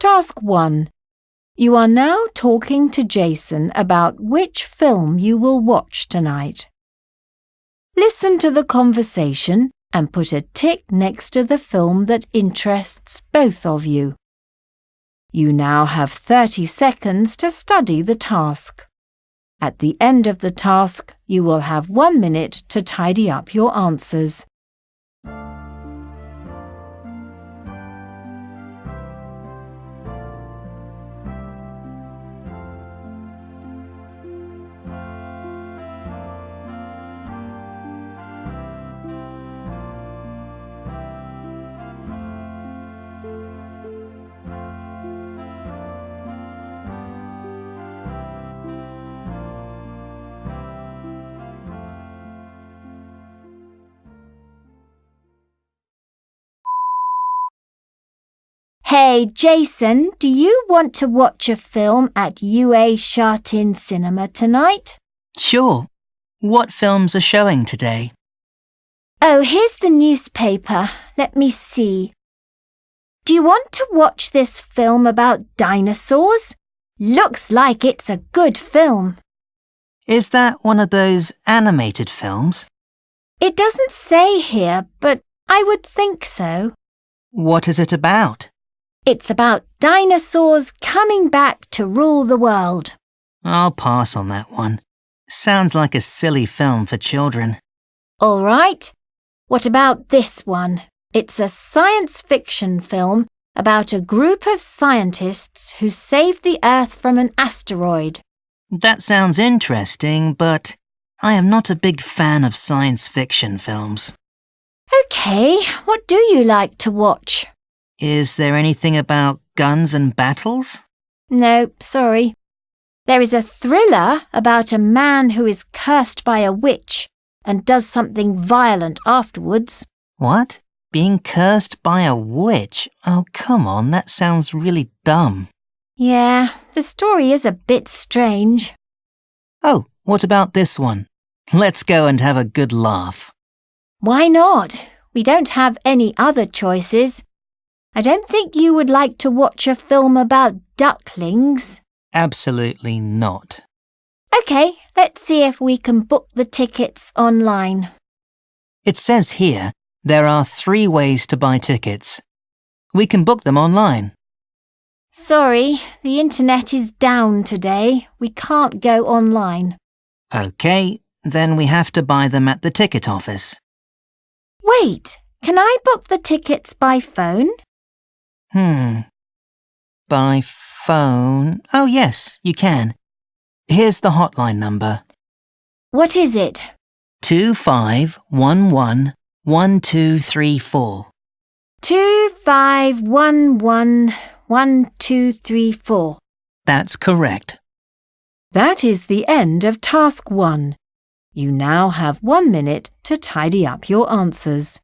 Task 1. You are now talking to Jason about which film you will watch tonight. Listen to the conversation and put a tick next to the film that interests both of you. You now have 30 seconds to study the task. At the end of the task, you will have one minute to tidy up your answers. Hey, Jason, do you want to watch a film at UA Sha Tin Cinema tonight? Sure. What films are showing today? Oh, here's the newspaper. Let me see. Do you want to watch this film about dinosaurs? Looks like it's a good film. Is that one of those animated films? It doesn't say here, but I would think so. What is it about? It's about dinosaurs coming back to rule the world. I'll pass on that one. Sounds like a silly film for children. All right. What about this one? It's a science fiction film about a group of scientists who saved the Earth from an asteroid. That sounds interesting, but I am not a big fan of science fiction films. OK, what do you like to watch? Is there anything about guns and battles? No, sorry. There is a thriller about a man who is cursed by a witch and does something violent afterwards. What? Being cursed by a witch? Oh, come on, that sounds really dumb. Yeah, the story is a bit strange. Oh, what about this one? Let's go and have a good laugh. Why not? We don't have any other choices. I don't think you would like to watch a film about ducklings. Absolutely not. OK, let's see if we can book the tickets online. It says here there are three ways to buy tickets. We can book them online. Sorry, the internet is down today. We can't go online. OK, then we have to buy them at the ticket office. Wait, can I book the tickets by phone? Hmm. By phone? Oh, yes, you can. Here's the hotline number. What is it? 25111234. 25111234. That's correct. That is the end of task 1. You now have one minute to tidy up your answers.